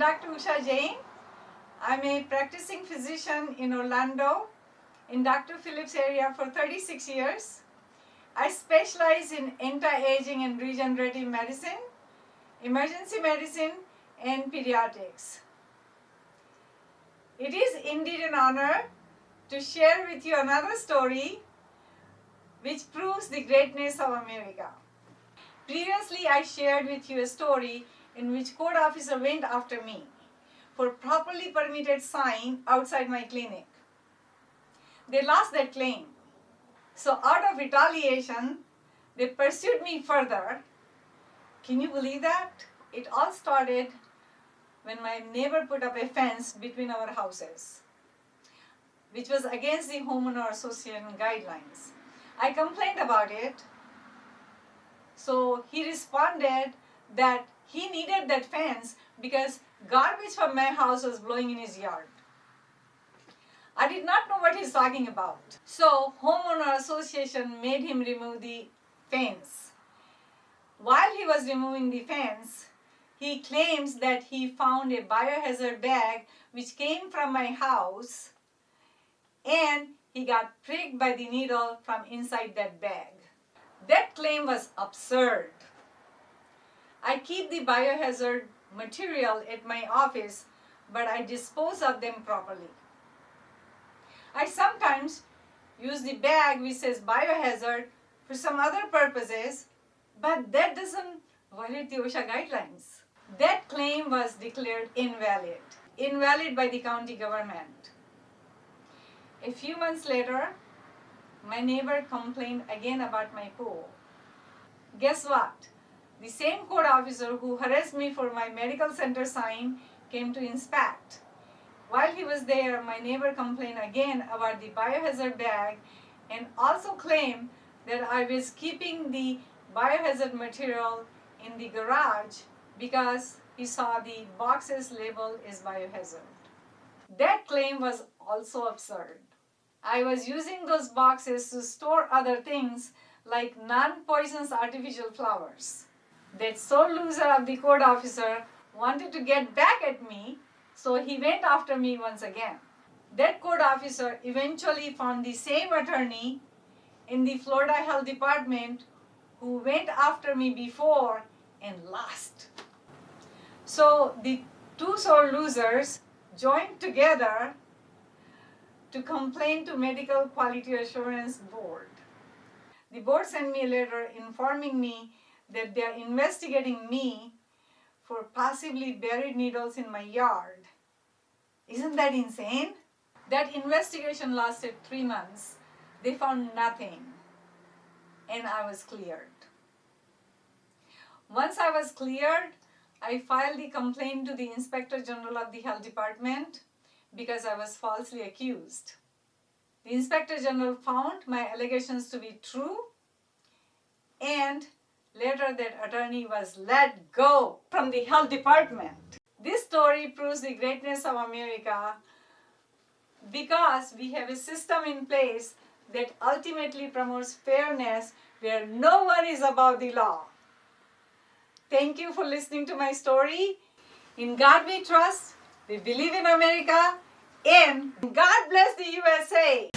Usha Jain. I'm a practicing physician in Orlando in Dr. Phillips area for 36 years. I specialize in anti-aging and regenerative medicine, emergency medicine, and pediatrics. It is indeed an honor to share with you another story which proves the greatness of America. Previously, I shared with you a story in which code officer went after me for properly permitted sign outside my clinic. They lost that claim. So out of retaliation, they pursued me further. Can you believe that? It all started when my neighbor put up a fence between our houses, which was against the homeowner association guidelines. I complained about it. So he responded that he needed that fence because garbage from my house was blowing in his yard. I did not know what he's talking about. So homeowner association made him remove the fence. While he was removing the fence, he claims that he found a biohazard bag which came from my house and he got pricked by the needle from inside that bag. That claim was absurd. I keep the biohazard material at my office, but I dispose of them properly. I sometimes use the bag which says biohazard for some other purposes, but that doesn't violate the OSHA guidelines. That claim was declared invalid, invalid by the county government. A few months later, my neighbor complained again about my pool. Guess what? The same code officer who harassed me for my medical center sign came to inspect. While he was there, my neighbor complained again about the biohazard bag and also claimed that I was keeping the biohazard material in the garage because he saw the boxes labeled as biohazard. That claim was also absurd. I was using those boxes to store other things like non-poisonous artificial flowers. That sore loser of the code officer wanted to get back at me, so he went after me once again. That code officer eventually found the same attorney in the Florida Health Department who went after me before and lost. So the two sore losers joined together to complain to Medical Quality Assurance Board. The board sent me a letter informing me that they are investigating me for possibly buried needles in my yard. Isn't that insane? That investigation lasted three months. They found nothing and I was cleared. Once I was cleared, I filed the complaint to the Inspector General of the Health Department because I was falsely accused. The Inspector General found my allegations to be true and later that attorney was let go from the health department. This story proves the greatness of America because we have a system in place that ultimately promotes fairness where no one is above the law. Thank you for listening to my story. In God we trust. We believe in America and God bless the USA.